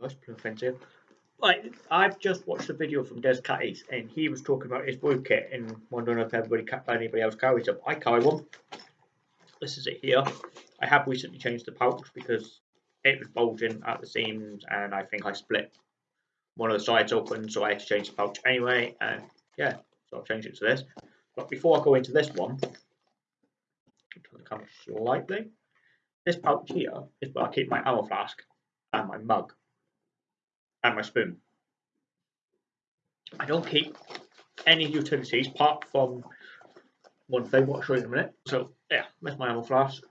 That's offensive. Like, I've just watched a video from Des Catties and he was talking about his brew kit and wondering if everybody, anybody else carries them. I carry one. This is it here. I have recently changed the pouch because it was bulging at the seams and I think I split one of the sides open so I had to change the pouch anyway and yeah so I've changed it to this but before I go into this one turn the camera slightly this pouch here is where I keep my ammo flask and my mug and my spoon I don't keep any utilities apart from one thing what I'll show you in a minute so yeah there's my ammo flask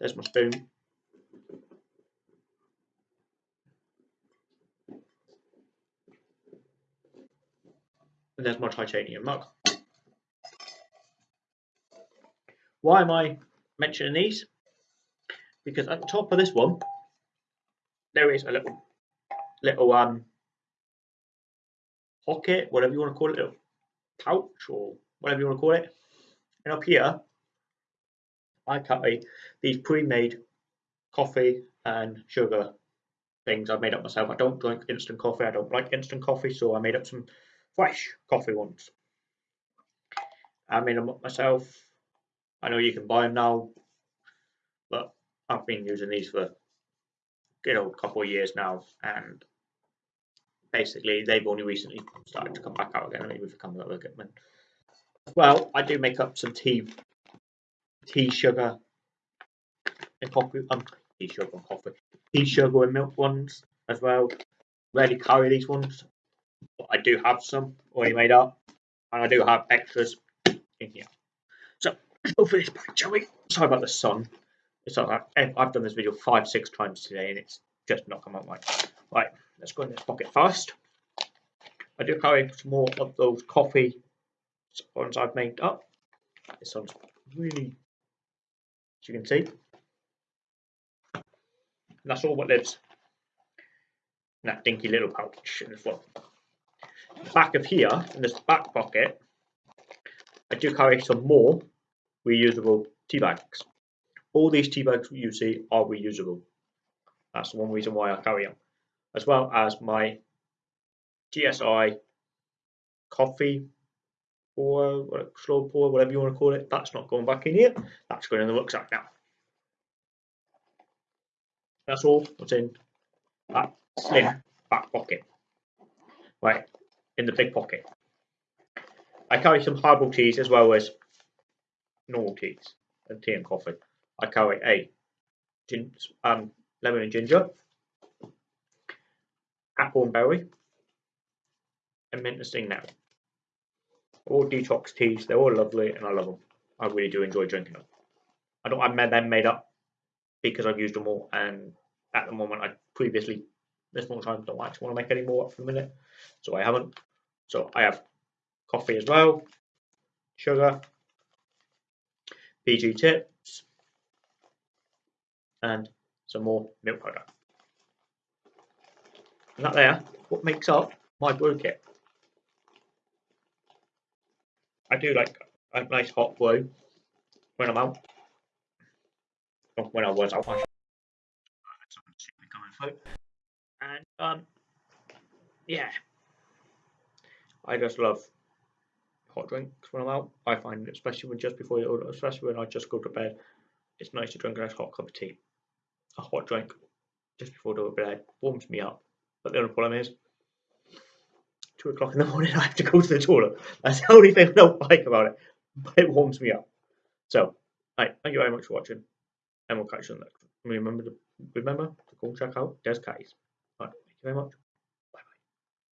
there's my spoon. And there's my titanium mug. Why am I mentioning these? Because at the top of this one, there is a little, little um, pocket, whatever you want to call it, little pouch or whatever you want to call it. And up here, I carry these pre-made coffee and sugar things I've made up myself. I don't drink instant coffee. I don't like instant coffee, so I made up some fresh coffee ones. I made them up myself. I know you can buy them now, but I've been using these for a good old couple of years now, and basically they've only recently started to come back out again. Maybe become a little bit. Well, I do make up some tea tea sugar and coffee um tea sugar and coffee tea sugar and milk ones as well rarely carry these ones but i do have some already made up and i do have extras in here so for this pack shall we sorry about the sun like i've done this video five six times today and it's just not come out right right let's go in this pocket first i do carry some more of those coffee ones i've made up this one's really as you can see. And that's all what lives in that dinky little pouch in the front. Back of here, in this back pocket, I do carry some more reusable tea bags. All these tea bags you see are reusable. That's the one reason why I carry them. As well as my GSI coffee or slow pour, whatever you want to call it, that's not going back in here. That's going in the rucksack now. That's all what's in that slim back pocket. Right, in the big pocket. I carry some herbal teas as well as normal teas and tea and coffee. I carry a gin, um, lemon and ginger, apple and berry, and mint and sting now all detox teas. They're all lovely and I love them. I really do enjoy drinking them. I don't have them made up because I've used them all and at the moment I previously this long time don't actually want to make any more up for a minute. So I haven't. So I have coffee as well, sugar, PG tips, and some more milk powder. And that there, what makes up my brew kit. I do like a nice hot brew when I'm out. when I was out, I coming through. And um, yeah, I just love hot drinks when I'm out. I find, especially when just before you, especially when I just go to bed, it's nice to drink a nice hot cup of tea, a hot drink, just before to bed. Warms me up. But the only problem is, two o'clock in the morning, I have to go to the toilet. That's the only thing I don't like about it, but it warms me up. So, right, thank you very much for watching, and we'll catch you on the next one. Remember to remember to go check out Des Catties. Right, thank you very much.